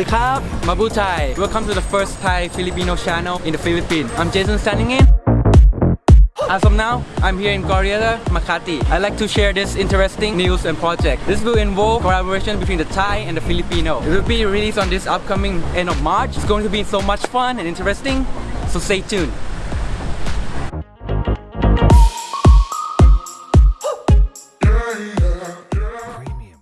Sawasdee krab, Mabu Thai. Welcome to the first Thai Filipino channel in the Philippines. I'm Jason standing in. As of now, I'm here in Glorieta, Makati. I'd like to share this interesting news and project. This will involve collaboration between the Thai and the Filipino. It will be released on this upcoming end of March. It's going to be so much fun and interesting, so stay tuned.